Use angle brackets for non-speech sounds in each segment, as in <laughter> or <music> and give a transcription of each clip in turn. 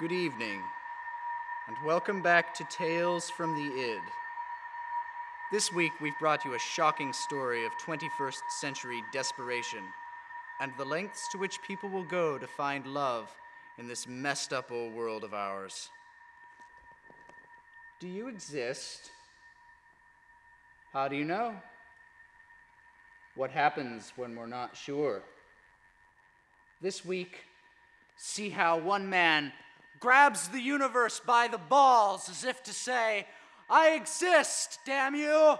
Good evening, and welcome back to Tales from the Id. This week, we've brought you a shocking story of 21st century desperation and the lengths to which people will go to find love in this messed up old world of ours. Do you exist? How do you know? What happens when we're not sure? This week, see how one man grabs the universe by the balls as if to say, I exist, damn you!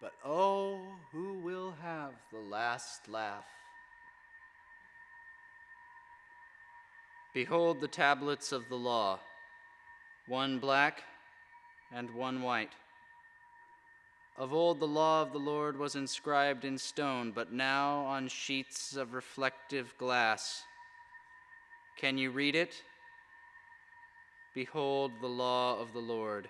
But oh, who will have the last laugh? Behold the tablets of the law, one black and one white. Of old the law of the Lord was inscribed in stone, but now on sheets of reflective glass. Can you read it? Behold the law of the Lord.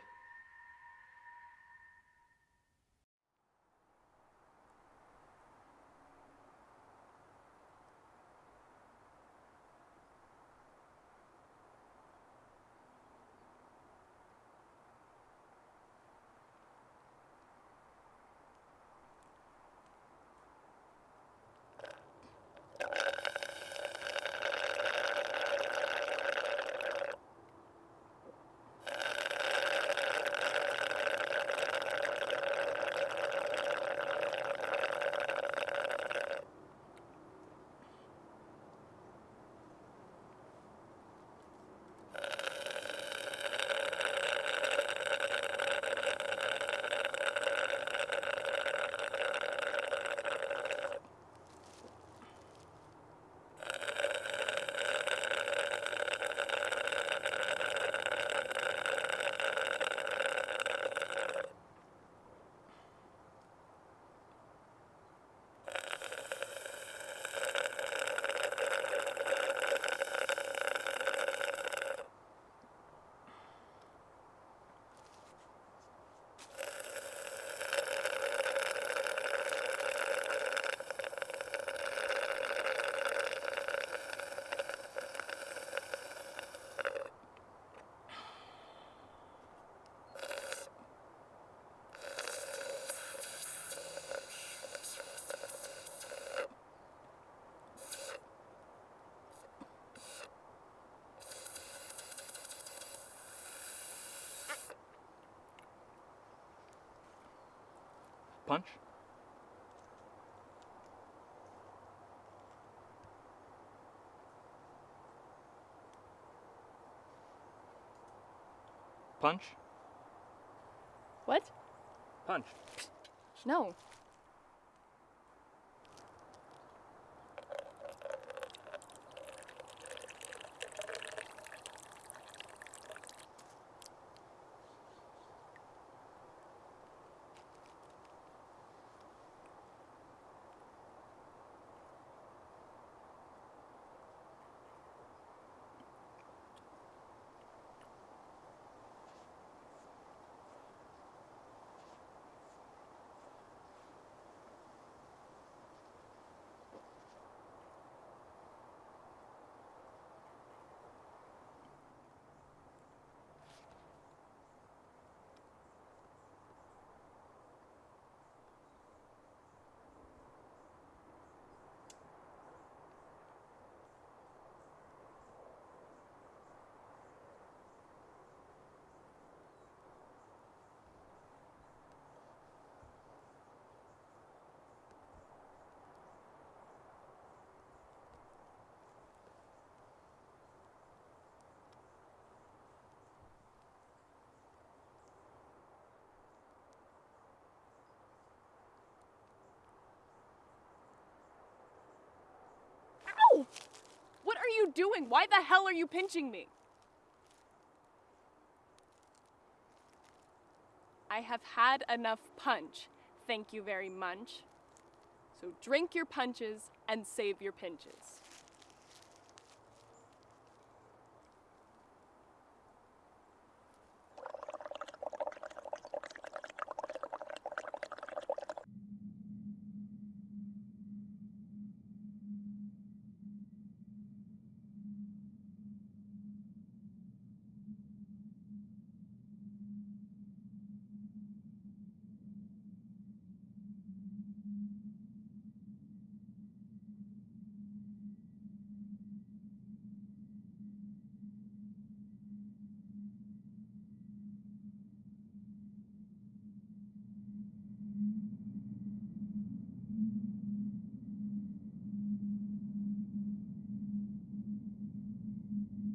Punch? Punch? What? Punch. No. You doing? Why the hell are you pinching me? I have had enough punch. Thank you very much. So drink your punches and save your pinches.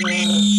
Yeah.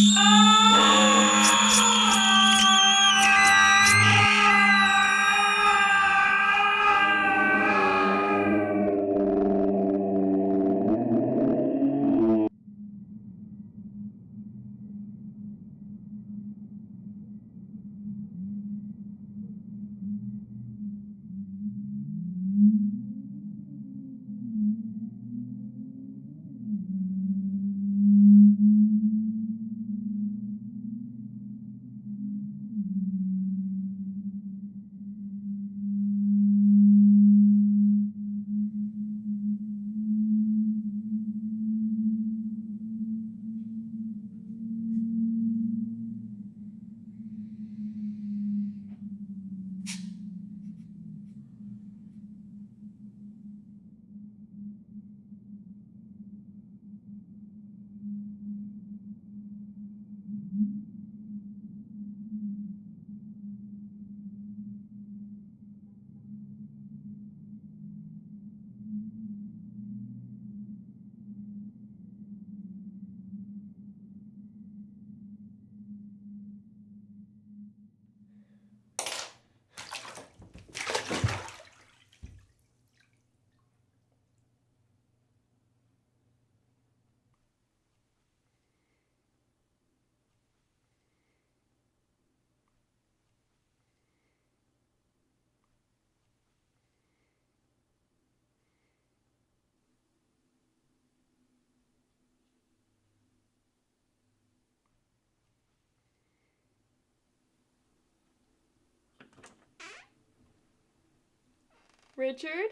Richard?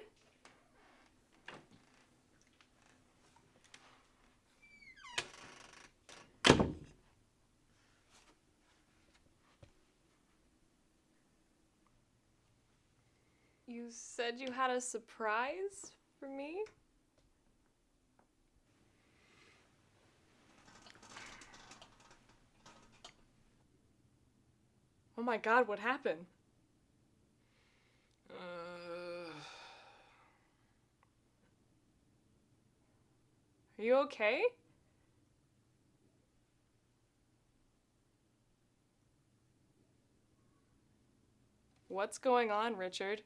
You said you had a surprise for me? Oh my god, what happened? Are you okay? What's going on, Richard?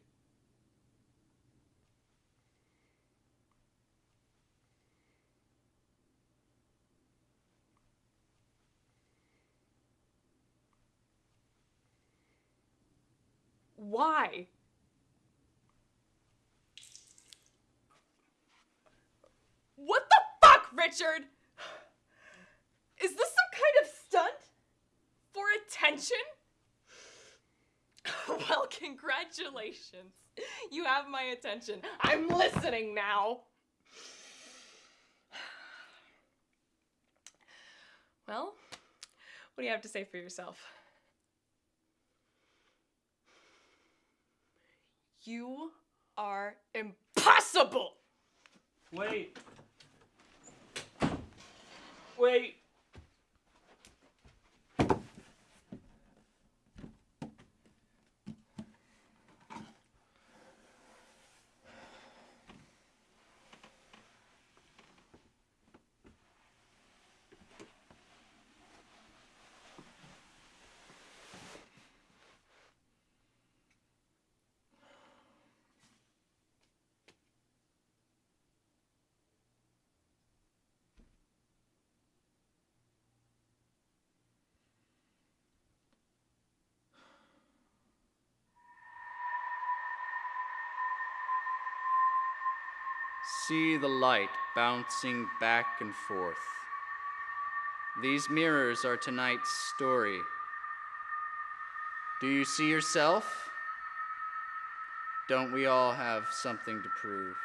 Why? What the fuck, Richard? Is this some kind of stunt? For attention? <laughs> well, congratulations. You have my attention. I'm listening now. Well, what do you have to say for yourself? You are impossible! wait. Wait. See the light bouncing back and forth. These mirrors are tonight's story. Do you see yourself? Don't we all have something to prove?